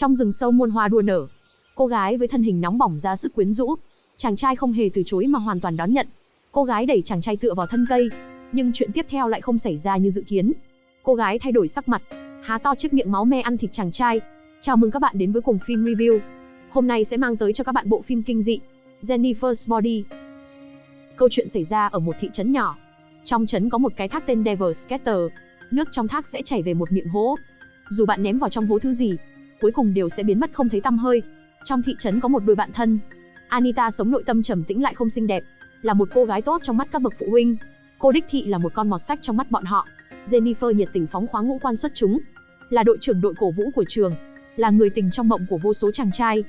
Trong rừng sâu muôn hoa đua nở, cô gái với thân hình nóng bỏng ra sức quyến rũ, chàng trai không hề từ chối mà hoàn toàn đón nhận. Cô gái đẩy chàng trai tựa vào thân cây, nhưng chuyện tiếp theo lại không xảy ra như dự kiến. Cô gái thay đổi sắc mặt, há to chiếc miệng máu me ăn thịt chàng trai. Chào mừng các bạn đến với cùng phim review. Hôm nay sẽ mang tới cho các bạn bộ phim kinh dị Jennifer's Body. Câu chuyện xảy ra ở một thị trấn nhỏ. Trong trấn có một cái thác tên Devil's Scatter. Nước trong thác sẽ chảy về một miệng hố. Dù bạn ném vào trong hố thứ gì, cuối cùng đều sẽ biến mất không thấy tăm hơi. Trong thị trấn có một đôi bạn thân. Anita sống nội tâm trầm tĩnh lại không xinh đẹp, là một cô gái tốt trong mắt các bậc phụ huynh. Cô đích thị là một con mọt sách trong mắt bọn họ. Jennifer nhiệt tình phóng khoáng ngũ quan xuất chúng, là đội trưởng đội cổ vũ của trường, là người tình trong mộng của vô số chàng trai.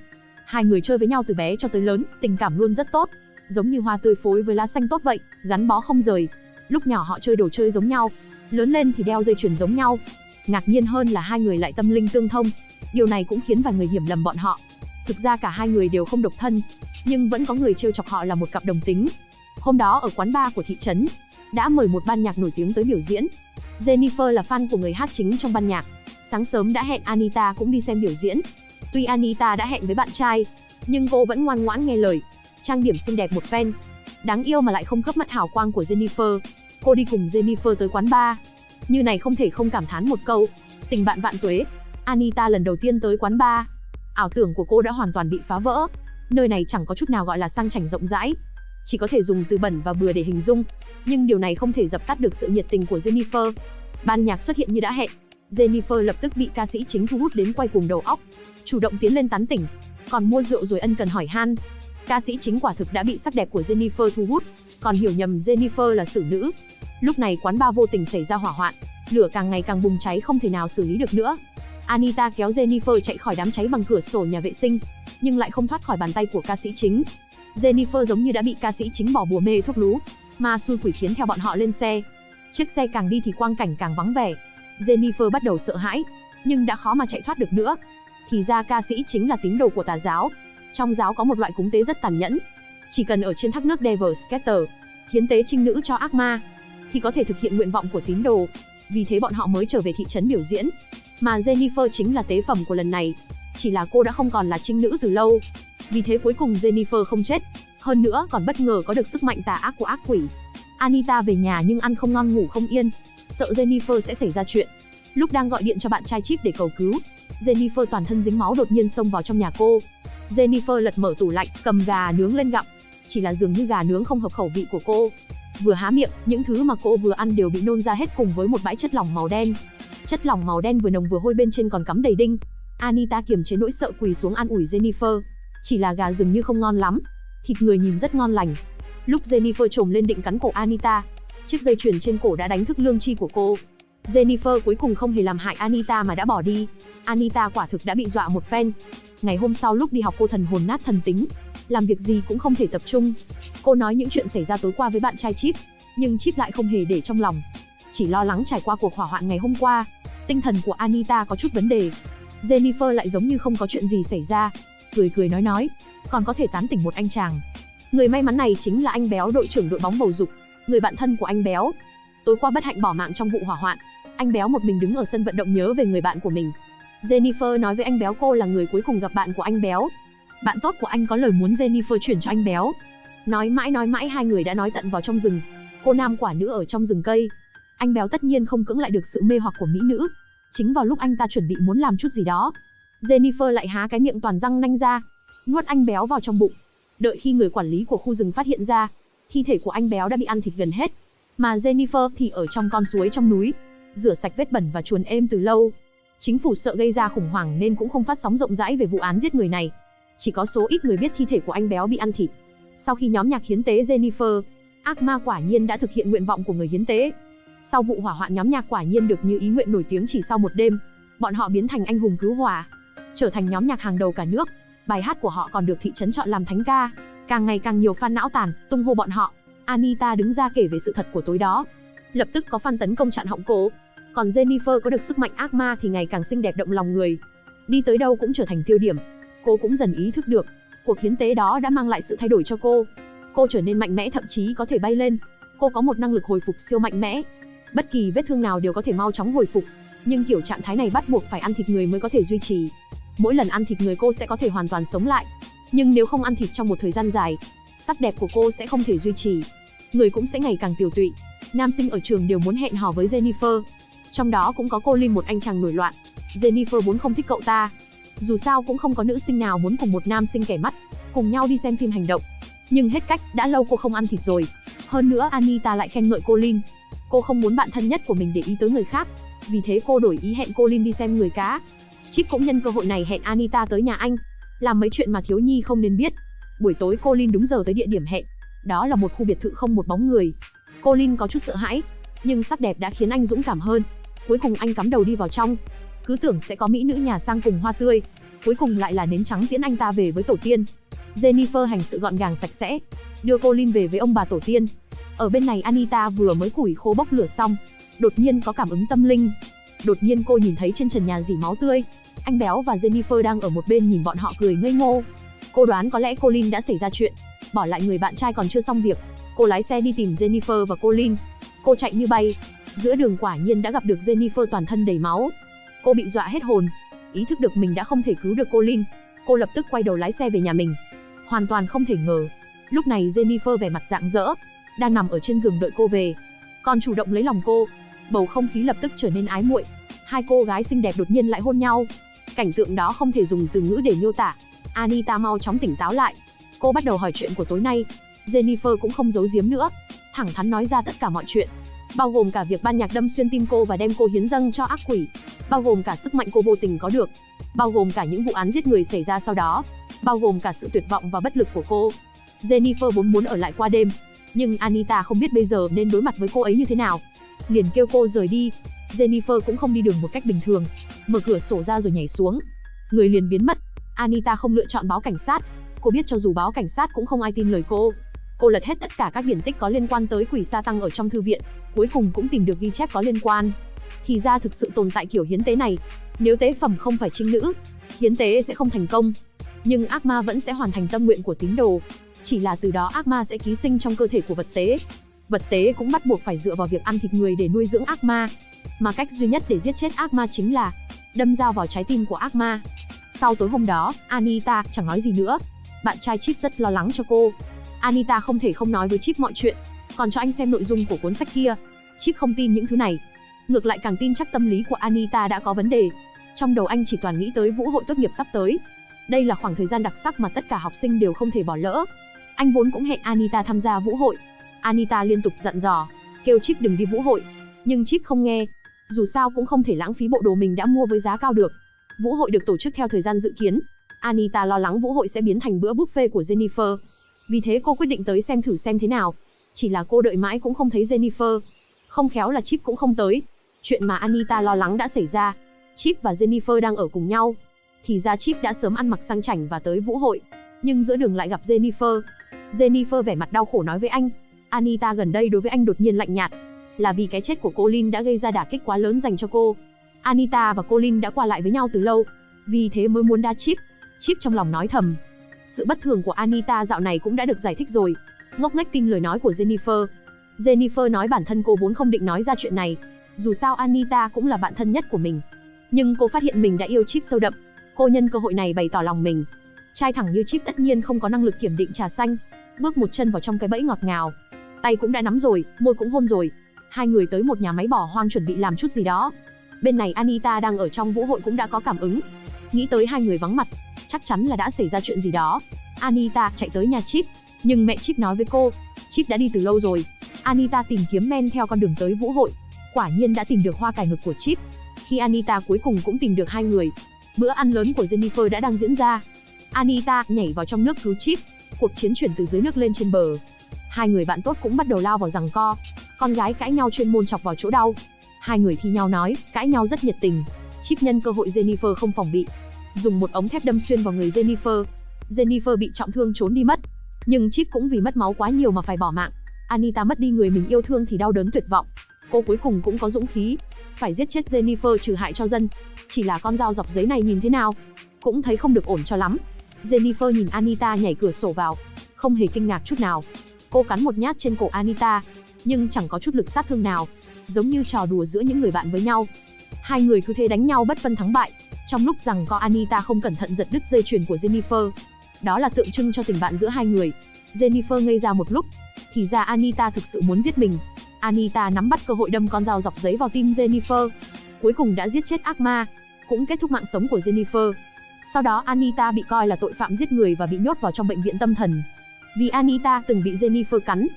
Hai người chơi với nhau từ bé cho tới lớn, tình cảm luôn rất tốt, giống như hoa tươi phối với lá xanh tốt vậy, gắn bó không rời. Lúc nhỏ họ chơi đồ chơi giống nhau, lớn lên thì đeo dây chuyền giống nhau. Ngạc nhiên hơn là hai người lại tâm linh tương thông. Điều này cũng khiến vài người hiểu lầm bọn họ. Thực ra cả hai người đều không độc thân, nhưng vẫn có người trêu chọc họ là một cặp đồng tính. Hôm đó ở quán bar của thị trấn, đã mời một ban nhạc nổi tiếng tới biểu diễn. Jennifer là fan của người hát chính trong ban nhạc. Sáng sớm đã hẹn Anita cũng đi xem biểu diễn. Tuy Anita đã hẹn với bạn trai, nhưng cô vẫn ngoan ngoãn nghe lời. Trang điểm xinh đẹp một phen. Đáng yêu mà lại không cướp mắt hào quang của Jennifer. Cô đi cùng Jennifer tới quán bar. Như này không thể không cảm thán một câu. Tình bạn vạn tuế. Anita lần đầu tiên tới quán bar. Ảo tưởng của cô đã hoàn toàn bị phá vỡ. Nơi này chẳng có chút nào gọi là sang chảnh rộng rãi, chỉ có thể dùng từ bẩn và bừa để hình dung, nhưng điều này không thể dập tắt được sự nhiệt tình của Jennifer. Ban nhạc xuất hiện như đã hẹn, Jennifer lập tức bị ca sĩ chính thu hút đến quay cùng đầu óc, chủ động tiến lên tán tỉnh, còn mua rượu rồi ân cần hỏi han. Ca sĩ chính quả thực đã bị sắc đẹp của Jennifer thu hút, còn hiểu nhầm Jennifer là xử nữ. Lúc này quán bar vô tình xảy ra hỏa hoạn, lửa càng ngày càng bùng cháy không thể nào xử lý được nữa. Anita kéo Jennifer chạy khỏi đám cháy bằng cửa sổ nhà vệ sinh, nhưng lại không thoát khỏi bàn tay của ca sĩ chính. Jennifer giống như đã bị ca sĩ chính bỏ bùa mê thuốc lú, ma xui quỷ khiến theo bọn họ lên xe. Chiếc xe càng đi thì quang cảnh càng vắng vẻ. Jennifer bắt đầu sợ hãi, nhưng đã khó mà chạy thoát được nữa. Thì ra ca sĩ chính là tín đồ của tà giáo. Trong giáo có một loại cúng tế rất tàn nhẫn. Chỉ cần ở trên thác nước Devil's Scatter, hiến tế trinh nữ cho ác ma, thì có thể thực hiện nguyện vọng của tín đồ. Vì thế bọn họ mới trở về thị trấn biểu diễn. Mà Jennifer chính là tế phẩm của lần này. Chỉ là cô đã không còn là trinh nữ từ lâu, vì thế cuối cùng Jennifer không chết, hơn nữa còn bất ngờ có được sức mạnh tà ác của ác quỷ. Anita về nhà nhưng ăn không ngon ngủ không yên, sợ Jennifer sẽ xảy ra chuyện. Lúc đang gọi điện cho bạn trai Chip để cầu cứu, Jennifer toàn thân dính máu đột nhiên xông vào trong nhà cô. Jennifer lật mở tủ lạnh, cầm gà nướng lên gặm. Chỉ là dường như gà nướng không hợp khẩu vị của cô. Vừa há miệng, những thứ mà cô vừa ăn đều bị nôn ra hết cùng với một bãi chất lỏng màu đen. Chất lỏng màu đen vừa nồng vừa hôi bên trên còn cắm đầy đinh. Anita kiềm chế nỗi sợ quỳ xuống an ủi Jennifer. Chỉ là gà rừng như không ngon lắm. Thịt người nhìn rất ngon lành. Lúc Jennifer trồm lên định cắn cổ Anita, chiếc dây chuyền trên cổ đã đánh thức lương chi của cô. Jennifer cuối cùng không hề làm hại Anita mà đã bỏ đi. Anita quả thực đã bị dọa một phen. Ngày hôm sau lúc đi học cô thần hồn nát thần tính, làm việc gì cũng không thể tập trung. Cô nói những chuyện xảy ra tối qua với bạn trai Chip, nhưng Chip lại không hề để trong lòng. Chỉ lo lắng trải qua cuộc hỏa hoạn ngày hôm qua. Tinh thần của Anita có chút vấn đề. Jennifer lại giống như không có chuyện gì xảy ra, cười cười nói nói, còn có thể tán tỉnh một anh chàng. Người may mắn này chính là anh Béo đội trưởng đội bóng bầu dục, người bạn thân của anh Béo. Tối qua bất hạnh bỏ mạng trong vụ hỏa hoạn, anh Béo một mình đứng ở sân vận động nhớ về người bạn của mình. Jennifer nói với anh Béo cô là người cuối cùng gặp bạn của anh Béo. Bạn tốt của anh có lời muốn Jennifer chuyển cho anh Béo. Nói mãi nói mãi hai người đã nói tận vào trong rừng. Cô nam quả nữ ở trong rừng cây. Anh Béo tất nhiên không cưỡng lại được sự mê hoặc của mỹ nữ. Chính vào lúc anh ta chuẩn bị muốn làm chút gì đó, Jennifer lại há cái miệng toàn răng nanh ra, nuốt anh béo vào trong bụng. Đợi khi người quản lý của khu rừng phát hiện ra, thi thể của anh béo đã bị ăn thịt gần hết, mà Jennifer thì ở trong con suối trong núi, rửa sạch vết bẩn và chuồn êm từ lâu. Chính phủ sợ gây ra khủng hoảng nên cũng không phát sóng rộng rãi về vụ án giết người này. Chỉ có số ít người biết thi thể của anh béo bị ăn thịt. Sau khi nhóm nhạc hiến tế Jennifer, ác ma quả nhiên đã thực hiện nguyện vọng của người hiến tế. Sau vụ hỏa hoạn nhóm nhạc quả nhiên được như ý nguyện nổi tiếng chỉ sau một đêm. Bọn họ biến thành anh hùng cứu hỏa, trở thành nhóm nhạc hàng đầu cả nước. Bài hát của họ còn được thị trấn chọn làm thánh ca. Càng ngày càng nhiều fan não tàn, tung hô bọn họ. Anita đứng ra kể về sự thật của tối đó. Lập tức có fan tấn công chặn họng cô. Còn Jennifer có được sức mạnh ác ma thì ngày càng xinh đẹp động lòng người. Đi tới đâu cũng trở thành tiêu điểm. Cô cũng dần ý thức được, cuộc hiến tế đó đã mang lại sự thay đổi cho cô. Cô trở nên mạnh mẽ thậm chí có thể bay lên. Cô có một năng lực hồi phục siêu mạnh mẽ. Bất kỳ vết thương nào đều có thể mau chóng hồi phục, nhưng kiểu trạng thái này bắt buộc phải ăn thịt người mới có thể duy trì. Mỗi lần ăn thịt người cô sẽ có thể hoàn toàn sống lại. Nhưng nếu không ăn thịt trong một thời gian dài, sắc đẹp của cô sẽ không thể duy trì. Người cũng sẽ ngày càng tiểu tụy. Nam sinh ở trường đều muốn hẹn hò với Jennifer. Trong đó cũng có cô Linh một anh chàng nổi loạn. Jennifer vốn không thích cậu ta. Dù sao cũng không có nữ sinh nào muốn cùng một nam sinh kẻ mắt, cùng nhau đi xem phim hành động. Nhưng hết cách, đã lâu cô không ăn thịt rồi. Hơn nữa Anita lại khen ngợi cô Lin. Cô không muốn bạn thân nhất của mình để ý tới người khác. Vì thế cô đổi ý hẹn cô Lin đi xem người cá. Chip cũng nhân cơ hội này hẹn Anita tới nhà anh. Làm mấy chuyện mà thiếu nhi không nên biết. Buổi tối cô Lin đúng giờ tới địa điểm hẹn. Đó là một khu biệt thự không một bóng người. Cô Lin có chút sợ hãi, nhưng sắc đẹp đã khiến anh dũng cảm hơn. Cuối cùng anh cắm đầu đi vào trong. Cứ tưởng sẽ có mỹ nữ nhà sang cùng hoa tươi, cuối cùng lại là nến trắng tiễn anh ta về với tổ tiên. Jennifer hành sự gọn gàng sạch sẽ, đưa cô Linh về với ông bà tổ tiên. Ở bên này Anita vừa mới củi khô bốc lửa xong, đột nhiên có cảm ứng tâm linh. Đột nhiên cô nhìn thấy trên trần nhà dỉ máu tươi. Anh Béo và Jennifer đang ở một bên nhìn bọn họ cười ngây ngô. Cô đoán có lẽ cô Linh đã xảy ra chuyện, bỏ lại người bạn trai còn chưa xong việc. Cô lái xe đi tìm Jennifer và cô Linh. Cô chạy như bay. Giữa đường quả nhiên đã gặp được Jennifer toàn thân đầy máu. Cô bị dọa hết hồn, ý thức được mình đã không thể cứu được cô lin, Cô lập tức quay đầu lái xe về nhà mình. Hoàn toàn không thể ngờ. Lúc này Jennifer vẻ mặt rạng rỡ, đang nằm ở trên giường đợi cô về. Còn chủ động lấy lòng cô. Bầu không khí lập tức trở nên ái muội. Hai cô gái xinh đẹp đột nhiên lại hôn nhau. Cảnh tượng đó không thể dùng từ ngữ để miêu tả. Anita mau chóng tỉnh táo lại. Cô bắt đầu hỏi chuyện của tối nay. Jennifer cũng không giấu giếm nữa, thẳng thắn nói ra tất cả mọi chuyện, bao gồm cả việc ban nhạc đâm xuyên tim cô và đem cô hiến dâng cho ác quỷ, bao gồm cả sức mạnh cô vô tình có được, bao gồm cả những vụ án giết người xảy ra sau đó, bao gồm cả sự tuyệt vọng và bất lực của cô. Jennifer vốn muốn ở lại qua đêm, nhưng Anita không biết bây giờ nên đối mặt với cô ấy như thế nào. Liền kêu cô rời đi. Jennifer cũng không đi đường một cách bình thường, mở cửa sổ ra rồi nhảy xuống. Người liền biến mất. Anita không lựa chọn báo cảnh sát. Cô biết cho dù báo cảnh sát cũng không ai tin lời cô. Cô lật hết tất cả các điển tích có liên quan tới quỷ sa tăng ở trong thư viện, cuối cùng cũng tìm được ghi chép có liên quan. Thì ra thực sự tồn tại kiểu hiến tế này. Nếu tế phẩm không phải trinh nữ, hiến tế sẽ không thành công. Nhưng ác ma vẫn sẽ hoàn thành tâm nguyện của tín đồ. Chỉ là từ đó ác ma sẽ ký sinh trong cơ thể của vật tế. Vật tế cũng bắt buộc phải dựa vào việc ăn thịt người để nuôi dưỡng ác ma. Mà cách duy nhất để giết chết ác ma chính là đâm dao vào trái tim của ác ma. Sau tối hôm đó, Anita chẳng nói gì nữa. Bạn trai Chip rất lo lắng cho cô, Anita không thể không nói với Chip mọi chuyện, còn cho anh xem nội dung của cuốn sách kia. Chip không tin những thứ này, ngược lại càng tin chắc tâm lý của Anita đã có vấn đề. Trong đầu anh chỉ toàn nghĩ tới vũ hội tốt nghiệp sắp tới. Đây là khoảng thời gian đặc sắc mà tất cả học sinh đều không thể bỏ lỡ. Anh vốn cũng hẹn Anita tham gia vũ hội. Anita liên tục dặn dò, kêu Chip đừng đi vũ hội, nhưng Chip không nghe. Dù sao cũng không thể lãng phí bộ đồ mình đã mua với giá cao được. Vũ hội được tổ chức theo thời gian dự kiến. Anita lo lắng vũ hội sẽ biến thành bữa buffet của Jennifer. Vì thế cô quyết định tới xem thử xem thế nào. Chỉ là cô đợi mãi cũng không thấy Jennifer. Không khéo là Chip cũng không tới. Chuyện mà Anita lo lắng đã xảy ra. Chip và Jennifer đang ở cùng nhau. Thì ra Chip đã sớm ăn mặc sang chảnh và tới vũ hội. Nhưng giữa đường lại gặp Jennifer. Jennifer vẻ mặt đau khổ nói với anh. Anita gần đây đối với anh đột nhiên lạnh nhạt. Là vì cái chết của cô Lin đã gây ra đả kích quá lớn dành cho cô. Anita và cô Lin đã qua lại với nhau từ lâu. Vì thế mới muốn đa Chip. Chip trong lòng nói thầm, sự bất thường của Anita dạo này cũng đã được giải thích rồi. Ngốc nghếch tin lời nói của Jennifer. Jennifer nói bản thân cô vốn không định nói ra chuyện này. Dù sao Anita cũng là bạn thân nhất của mình. Nhưng cô phát hiện mình đã yêu Chip sâu đậm. Cô nhân cơ hội này bày tỏ lòng mình. Trai thẳng như Chip tất nhiên không có năng lực kiểm định trà xanh. Bước một chân vào trong cái bẫy ngọt ngào. Tay cũng đã nắm rồi, môi cũng hôn rồi. Hai người tới một nhà máy bỏ hoang chuẩn bị làm chút gì đó. Bên này Anita đang ở trong vũ hội cũng đã có cảm ứng. Nghĩ tới hai người vắng mặt, chắc chắn là đã xảy ra chuyện gì đó. Anita chạy tới nhà Chip, nhưng mẹ Chip nói với cô, Chip đã đi từ lâu rồi. Anita tìm kiếm men theo con đường tới vũ hội, quả nhiên đã tìm được hoa cải ngực của Chip. Khi Anita cuối cùng cũng tìm được hai người, bữa ăn lớn của Jennifer đã đang diễn ra. Anita nhảy vào trong nước cứu Chip, cuộc chiến chuyển từ dưới nước lên trên bờ. Hai người bạn tốt cũng bắt đầu lao vào giằng co. Con gái cãi nhau chuyên môn chọc vào chỗ đau. Hai người thi nhau nói, cãi nhau rất nhiệt tình. Chip nhân cơ hội Jennifer không phòng bị, dùng một ống thép đâm xuyên vào người Jennifer. Jennifer bị trọng thương trốn đi mất. Nhưng Chip cũng vì mất máu quá nhiều mà phải bỏ mạng. Anita mất đi người mình yêu thương thì đau đớn tuyệt vọng. Cô cuối cùng cũng có dũng khí, phải giết chết Jennifer trừ hại cho dân. Chỉ là con dao dọc giấy này nhìn thế nào, cũng thấy không được ổn cho lắm. Jennifer nhìn Anita nhảy cửa sổ vào, không hề kinh ngạc chút nào. Cô cắn một nhát trên cổ Anita, nhưng chẳng có chút lực sát thương nào, giống như trò đùa giữa những người bạn với nhau. Hai người cứ thế đánh nhau bất phân thắng bại, Trong lúc rằng có Anita không cẩn thận giật đứt dây chuyền của Jennifer. Đó là tượng trưng cho tình bạn giữa hai người. Jennifer ngây ra một lúc. Thì ra Anita thực sự muốn giết mình. Anita nắm bắt cơ hội đâm con dao dọc giấy vào tim Jennifer. Cuối cùng đã giết chết ác ma, cũng kết thúc mạng sống của Jennifer. Sau đó Anita bị coi là tội phạm giết người và bị nhốt vào trong bệnh viện tâm thần. Vì Anita từng bị Jennifer cắn.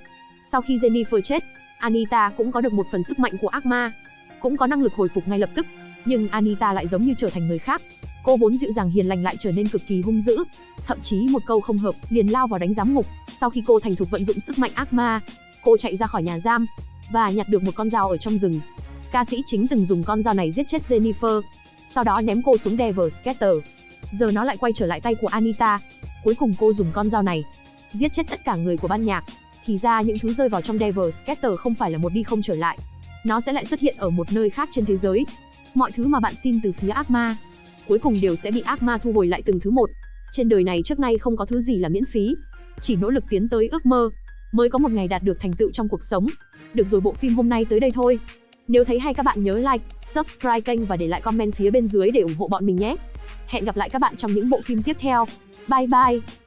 Sau khi Jennifer chết, Anita cũng có được một phần sức mạnh của ác ma, cũng có năng lực hồi phục ngay lập tức. Nhưng Anita lại giống như trở thành người khác. Cô vốn dịu dàng hiền lành lại trở nên cực kỳ hung dữ. Thậm chí một câu không hợp, liền lao vào đánh giám ngục. Sau khi cô thành thục vận dụng sức mạnh ác ma, cô chạy ra khỏi nhà giam và nhặt được một con dao ở trong rừng. Ca sĩ chính từng dùng con dao này giết chết Jennifer, sau đó ném cô xuống Devil Scatter. Giờ nó lại quay trở lại tay của Anita. Cuối cùng cô dùng con dao này giết chết tất cả người của ban nhạc. Thì ra những thứ rơi vào trong Devil Scatter không phải là một đi không trở lại. Nó sẽ lại xuất hiện ở một nơi khác trên thế giới. Mọi thứ mà bạn xin từ phía ác ma, cuối cùng đều sẽ bị ác ma thu hồi lại từng thứ một. Trên đời này trước nay không có thứ gì là miễn phí, chỉ nỗ lực tiến tới ước mơ mới có một ngày đạt được thành tựu trong cuộc sống. Được rồi bộ phim hôm nay tới đây thôi. Nếu thấy hay các bạn nhớ like, subscribe kênh và để lại comment phía bên dưới để ủng hộ bọn mình nhé. Hẹn gặp lại các bạn trong những bộ phim tiếp theo. Bye bye.